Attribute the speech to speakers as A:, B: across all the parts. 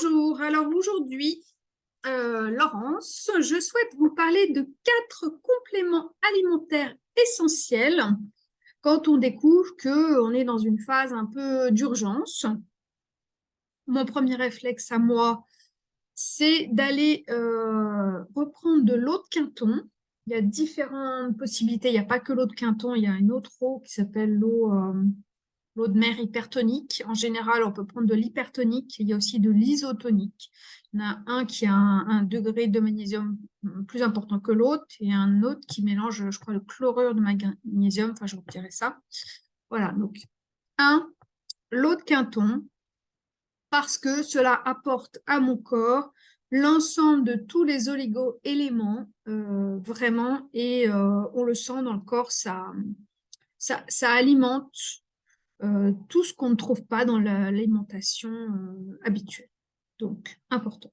A: Bonjour, alors aujourd'hui, euh, Laurence, je souhaite vous parler de quatre compléments alimentaires essentiels quand on découvre qu'on est dans une phase un peu d'urgence. Mon premier réflexe à moi, c'est d'aller euh, reprendre de l'eau de quinton. Il y a différentes possibilités, il n'y a pas que l'eau de quinton, il y a une autre eau qui s'appelle l'eau euh, l'eau de mer hypertonique. En général, on peut prendre de l'hypertonique. Il y a aussi de l'isotonique. Il y en a un qui a un, degré de magnésium plus important que l'autre et un autre qui mélange, je crois, le chlorure de magnésium. Enfin, je retirerai ça. Voilà, donc un, l'eau de quinton, parce que cela apporte à mon corps l'ensemble de tous les oligo-éléments, euh, vraiment, et euh, on le sent dans le corps, ça, ça, alimente tout ce qu'on ne trouve pas dans l'alimentation euh, habituelle. Donc, important.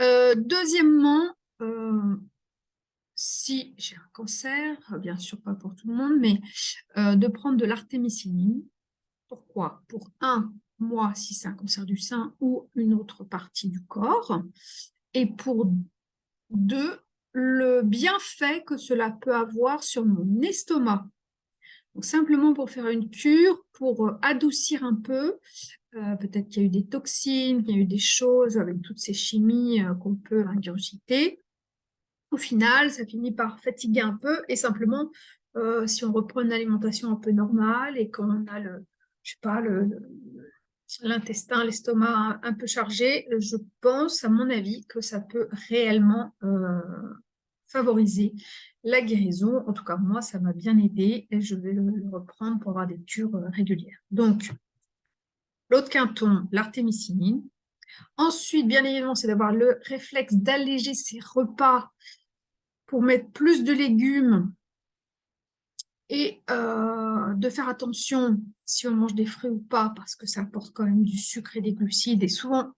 A: Euh, deuxièmement, si j'ai un cancer, bien sûr pas pour tout le monde, mais de prendre de l'artémisinine. Pourquoi? Pour un, moi, si c'est un cancer du sein ou une autre partie du corps. Et pour deux, le bienfait que cela peut avoir sur mon estomac donc, simplement pour faire une cure, pour euh, adoucir un peu, euh, peut-être qu'il y a eu des toxines, qu'il y a eu des choses avec toutes ces chimies euh, qu'on peut ingurgiter. Au final, ça finit par fatiguer un peu et simplement, si on reprend une alimentation un peu normale et qu'on a le, je sais pas, l'intestin, l'estomac un, peu chargé, je pense, à mon avis, que ça peut réellement favoriser la guérison. En tout cas, moi, ça m'a bien aidé et je vais le, reprendre pour avoir des cures euh, régulières. Donc, l'autre quinton, l'artémisinine. Ensuite, bien évidemment, c'est d'avoir le réflexe d'alléger ses repas pour mettre plus de légumes et euh, de faire attention si on mange des fruits ou pas parce que ça apporte quand même du sucre et des glucides. Et souvent,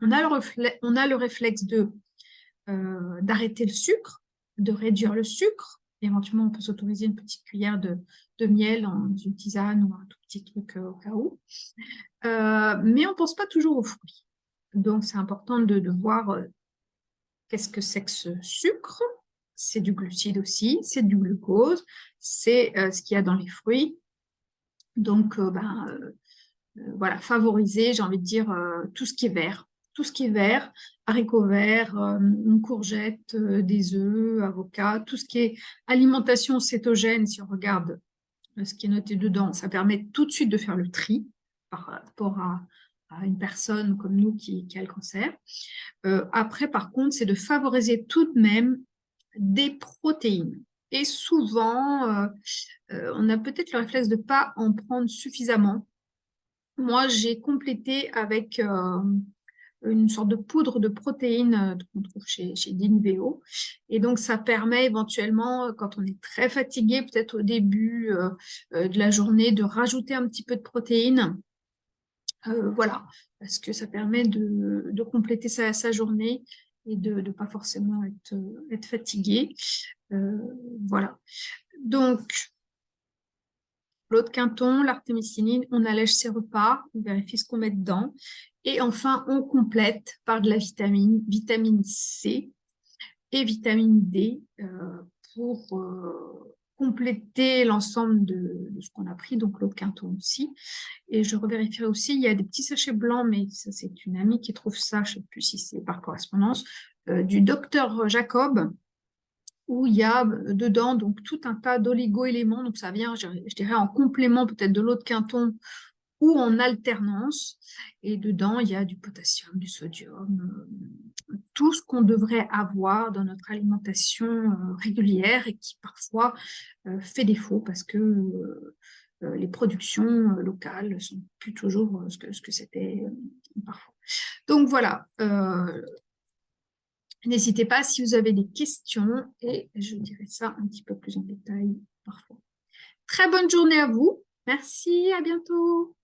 A: on a le, on a le réflexe euh, d'arrêter le sucre, de réduire le sucre. Éventuellement, on peut s'autoriser une petite cuillère de, miel dans une tisane ou un tout petit truc euh, au cas où. Euh, mais on ne pense pas toujours aux fruits. Donc, c'est important de, voir qu'est-ce que c'est que ce sucre. C'est du glucide aussi, c'est du glucose, c'est ce qu'il y a dans les fruits. Donc, ben, voilà, favoriser, j'ai envie de dire, tout ce qui est vert, tout ce qui est vert, haricots verts, euh, une courgette, euh, des œufs, avocats, tout ce qui est alimentation cétogène, si on regarde euh, ce qui est noté dedans, ça permet tout de suite de faire le tri par rapport à, une personne comme nous qui, a le cancer. après, par contre, c'est de favoriser tout de même des protéines. Et souvent, on a peut-être le réflexe de ne pas en prendre suffisamment. Moi, j'ai complété avec une sorte de poudre de protéines euh, qu'on trouve chez, chez Dinveo. Et donc, ça permet éventuellement, euh, quand on est très fatigué, peut-être au début euh, de la journée, de rajouter un petit peu de protéines. voilà, parce que ça permet de, compléter sa, journée et de ne pas forcément être, fatigué. voilà. Donc, l'eau de quinton, l'artémisinine, on allège ses repas, on vérifie ce qu'on met dedans. Et enfin, on complète par de la vitamine, vitamine C et vitamine D euh, pour euh, compléter l'ensemble de, ce qu'on a pris, donc l'eau de quinton aussi. Et je revérifierai aussi, il y a des petits sachets blancs, mais ça c'est une amie qui trouve ça, je ne sais plus si c'est par correspondance, euh, du docteur Jacob, où il y a dedans donc tout un tas d'oligo-éléments, donc ça vient, je, je dirais, en complément peut-être de l'eau de quinton ou en alternance. Et dedans, il y a du potassium, du sodium, euh, tout ce qu'on devrait avoir dans notre alimentation euh, régulière et qui parfois euh, fait défaut parce que les productions locales ne sont plus toujours ce que, ce que c'était parfois. Donc voilà, n'hésitez pas si vous avez des questions et je dirai ça un petit peu plus en détail parfois. Très bonne journée à vous. Merci, à bientôt.